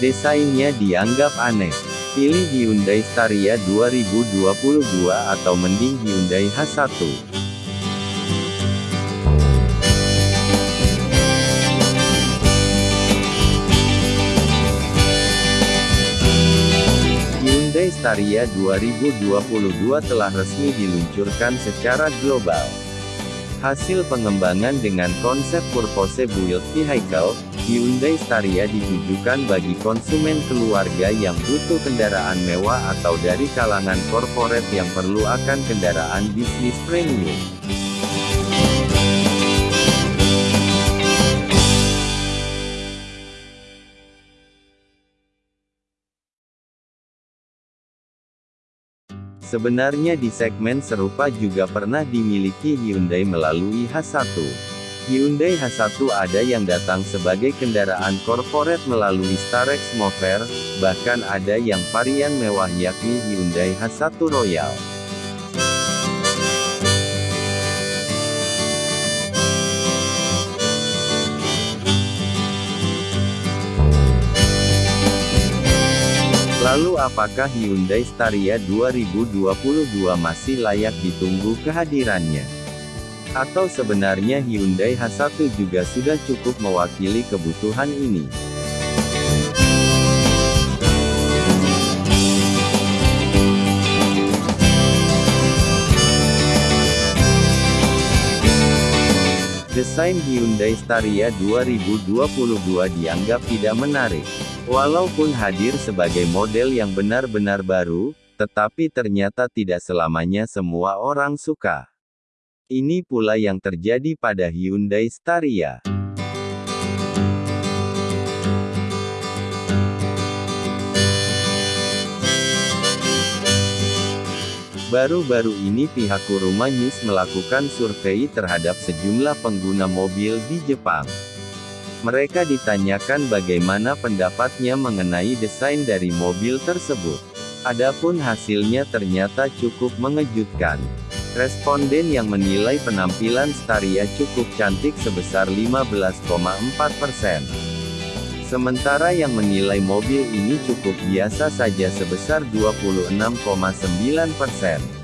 Desainnya dianggap aneh. Pilih Hyundai Staria 2022 atau mending Hyundai H1. Hyundai Staria 2022 telah resmi diluncurkan secara global. Hasil pengembangan dengan konsep Purpose Built Vehicle, Hyundai Staria ditujukan bagi konsumen keluarga yang butuh kendaraan mewah atau dari kalangan korporat yang perlu akan kendaraan bisnis premium. Sebenarnya di segmen serupa juga pernah dimiliki Hyundai melalui H1. Hyundai H1 ada yang datang sebagai kendaraan korporat melalui Starex Mover, bahkan ada yang varian mewah yakni Hyundai H1 Royal. Lalu apakah Hyundai Staria 2022 masih layak ditunggu kehadirannya? Atau sebenarnya Hyundai H1 juga sudah cukup mewakili kebutuhan ini? Desain Hyundai Staria 2022 dianggap tidak menarik. Walaupun hadir sebagai model yang benar-benar baru, tetapi ternyata tidak selamanya semua orang suka. Ini pula yang terjadi pada Hyundai Staria. Baru-baru ini pihak Kuruma News melakukan survei terhadap sejumlah pengguna mobil di Jepang. Mereka ditanyakan bagaimana pendapatnya mengenai desain dari mobil tersebut. Adapun hasilnya ternyata cukup mengejutkan. Responden yang menilai penampilan Staria cukup cantik sebesar 15,4%. Sementara yang menilai mobil ini cukup biasa saja sebesar 26,9 persen.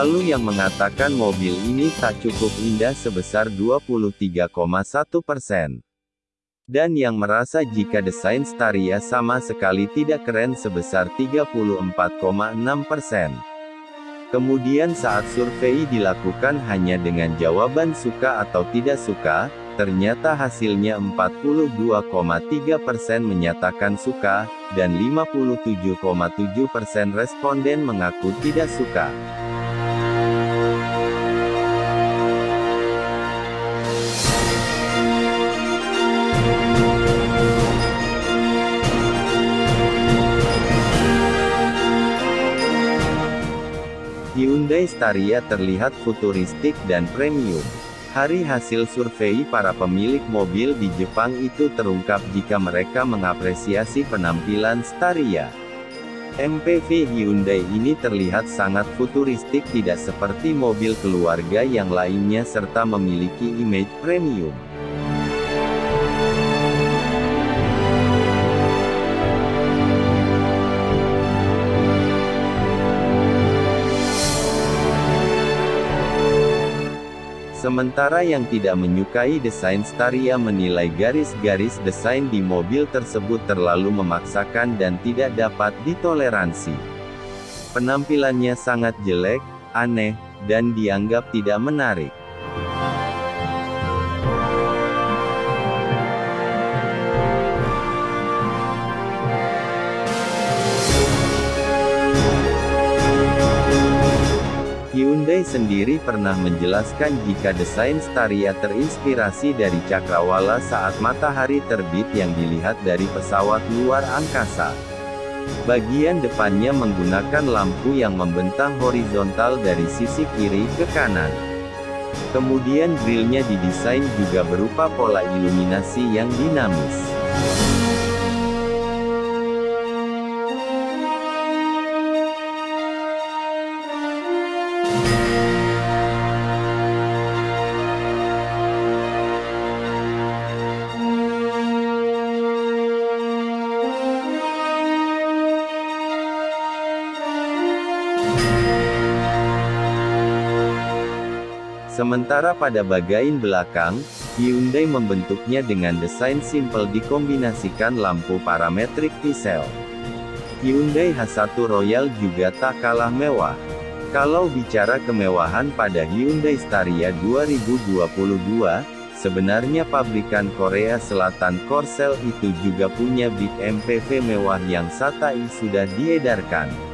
Lalu yang mengatakan mobil ini tak cukup indah sebesar 23,1 persen. Dan yang merasa jika desain Staria sama sekali tidak keren sebesar 34,6%. Kemudian saat survei dilakukan hanya dengan jawaban suka atau tidak suka, ternyata hasilnya 42,3% menyatakan suka, dan 57,7% responden mengaku tidak suka. Hyundai Staria terlihat futuristik dan premium. Hari hasil survei para pemilik mobil di Jepang itu terungkap jika mereka mengapresiasi penampilan Staria. MPV Hyundai ini terlihat sangat futuristik tidak seperti mobil keluarga yang lainnya serta memiliki image premium. Sementara yang tidak menyukai desain Staria menilai garis-garis desain di mobil tersebut terlalu memaksakan dan tidak dapat ditoleransi. Penampilannya sangat jelek, aneh, dan dianggap tidak menarik. Hyundai sendiri pernah menjelaskan jika desain Staria terinspirasi dari cakrawala saat matahari terbit yang dilihat dari pesawat luar angkasa. Bagian depannya menggunakan lampu yang membentang horizontal dari sisi kiri ke kanan. Kemudian grillnya didesain juga berupa pola iluminasi yang dinamis. Sementara pada bagian belakang, Hyundai membentuknya dengan desain simple dikombinasikan lampu parametrik Pixel. Hyundai H1 Royal juga tak kalah mewah. Kalau bicara kemewahan pada Hyundai Staria 2022, sebenarnya pabrikan Korea Selatan Korsel itu juga punya big MPV mewah yang satai sudah diedarkan.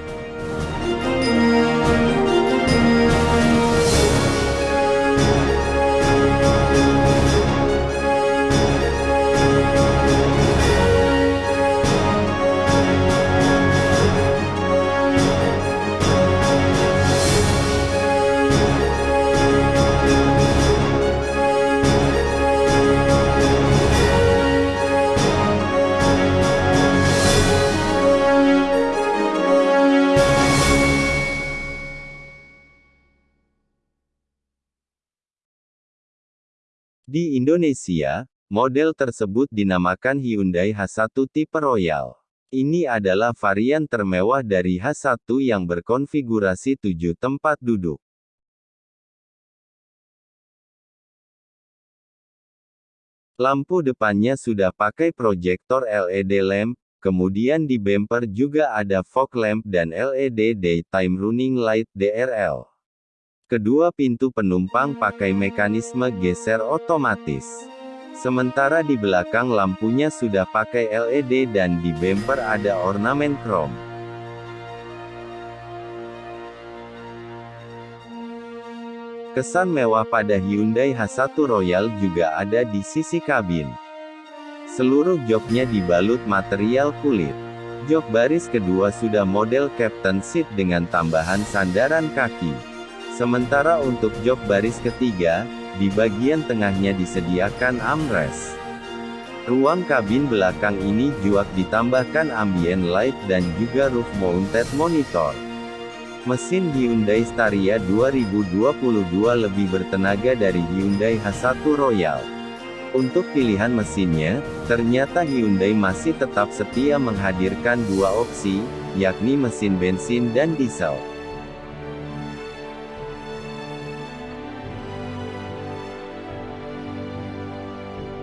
Di Indonesia, model tersebut dinamakan Hyundai H1 tipe Royal. Ini adalah varian termewah dari H1 yang berkonfigurasi 7 tempat duduk. Lampu depannya sudah pakai proyektor LED lamp, kemudian di bumper juga ada fog lamp dan LED daytime running light DRL. Kedua pintu penumpang pakai mekanisme geser otomatis. Sementara di belakang lampunya sudah pakai LED dan di bumper ada ornamen krom. Kesan mewah pada Hyundai H1 Royal juga ada di sisi kabin. Seluruh joknya dibalut material kulit. Jok baris kedua sudah model Captain Seat dengan tambahan sandaran kaki. Sementara untuk jok baris ketiga, di bagian tengahnya disediakan armrest. Ruang kabin belakang ini juga ditambahkan ambient light dan juga roof mounted monitor. Mesin Hyundai Staria 2022 lebih bertenaga dari Hyundai H1 Royal. Untuk pilihan mesinnya, ternyata Hyundai masih tetap setia menghadirkan dua opsi, yakni mesin bensin dan diesel.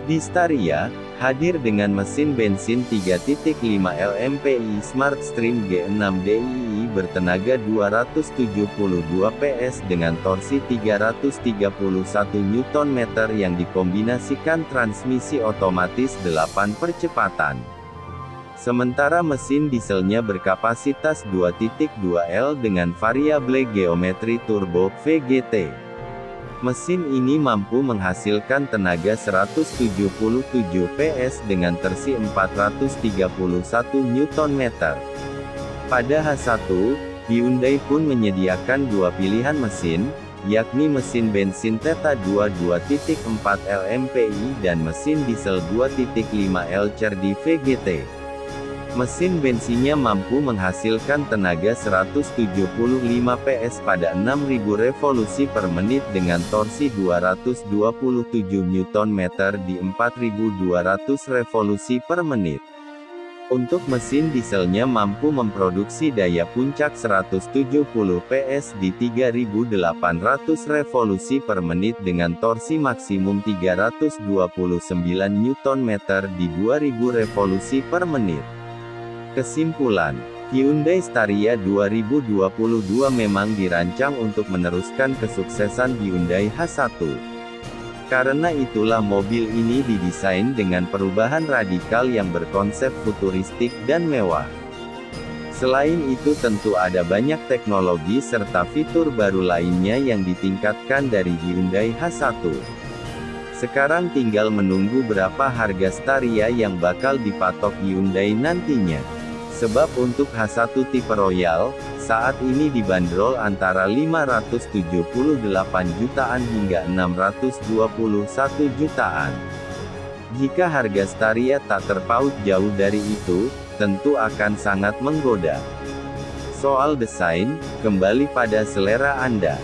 Di Staria, hadir dengan mesin bensin 3.5 LMPI Smartstream G6 DII bertenaga 272 PS dengan torsi 331 Nm yang dikombinasikan transmisi otomatis 8 percepatan. Sementara mesin dieselnya berkapasitas 2.2 L dengan variable geometri turbo VGT. Mesin ini mampu menghasilkan tenaga 177 PS dengan tersi 431 Nm. Pada H1, Hyundai pun menyediakan dua pilihan mesin, yakni mesin bensin Theta 2 2.4 LMPI dan mesin diesel 2.5 L Cerdi VGT. Mesin bensinnya mampu menghasilkan tenaga 175 PS pada 6000 revolusi per menit dengan torsi 227 Nm di 4200 revolusi per menit. Untuk mesin dieselnya mampu memproduksi daya puncak 170 PS di 3800 revolusi per menit dengan torsi maksimum 329 Nm di 2000 revolusi per menit. Kesimpulan, Hyundai Staria 2022 memang dirancang untuk meneruskan kesuksesan Hyundai H1. Karena itulah mobil ini didesain dengan perubahan radikal yang berkonsep futuristik dan mewah. Selain itu tentu ada banyak teknologi serta fitur baru lainnya yang ditingkatkan dari Hyundai H1. Sekarang tinggal menunggu berapa harga Staria yang bakal dipatok Hyundai nantinya. Sebab untuk H1 tipe Royal, saat ini dibanderol antara 578 jutaan hingga 621 jutaan. Jika harga Staria tak terpaut jauh dari itu, tentu akan sangat menggoda. Soal desain, kembali pada selera Anda.